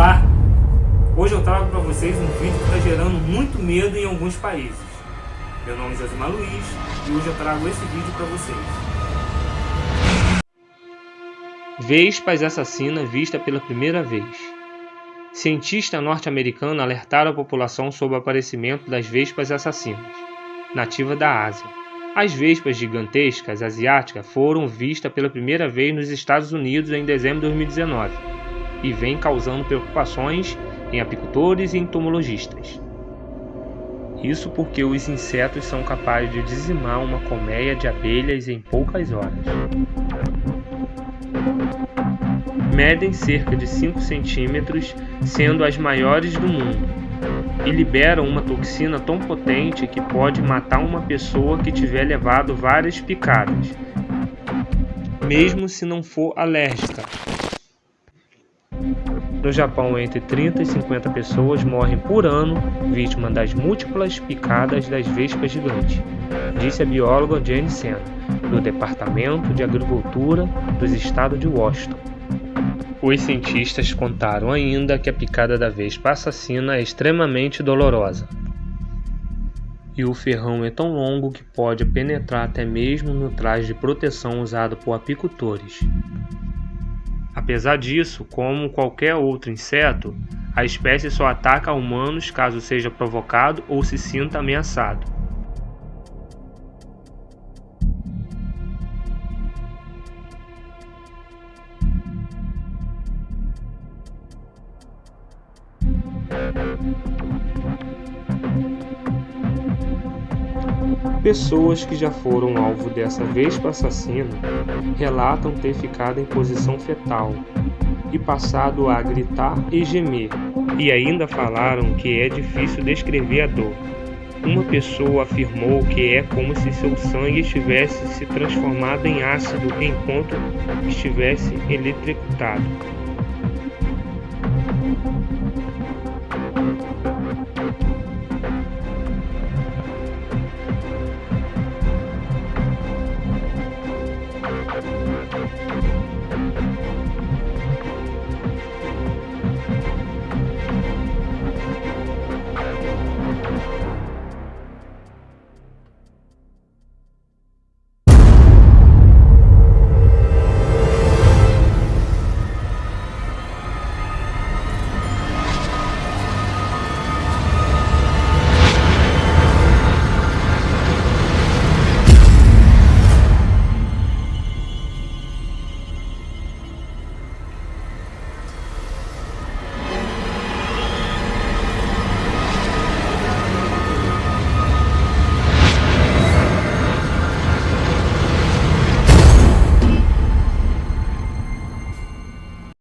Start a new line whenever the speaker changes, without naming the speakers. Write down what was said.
Olá! Hoje eu trago para vocês um vídeo que está gerando muito medo em alguns países. Meu nome é Josimar Luiz e hoje eu trago esse vídeo para vocês. Vespas assassina vista pela primeira vez. Cientista norte-americano alertaram a população sobre o aparecimento das vespas assassinas, nativa da Ásia. As vespas gigantescas asiáticas foram vistas pela primeira vez nos Estados Unidos em dezembro de 2019 e vem causando preocupações em apicultores e entomologistas. Isso porque os insetos são capazes de dizimar uma colmeia de abelhas em poucas horas. Medem cerca de 5 centímetros, sendo as maiores do mundo, e liberam uma toxina tão potente que pode matar uma pessoa que tiver levado várias picadas, mesmo se não for alérgica. No Japão, entre 30 e 50 pessoas morrem por ano vítimas das múltiplas picadas das vespas gigantes, disse a bióloga Jane Sen, do Departamento de Agricultura dos estados de Washington. Os cientistas contaram ainda que a picada da vespa assassina é extremamente dolorosa. E o ferrão é tão longo que pode penetrar até mesmo no traje de proteção usado por apicultores. Apesar disso, como qualquer outro inseto, a espécie só ataca humanos caso seja provocado ou se sinta ameaçado. Pessoas que já foram alvo dessa vespa assassina relatam ter ficado em posição fetal e passado a gritar e gemer, e ainda falaram que é difícil descrever a dor. Uma pessoa afirmou que é como se seu sangue estivesse se transformado em ácido enquanto estivesse eletrocutado. Thank you.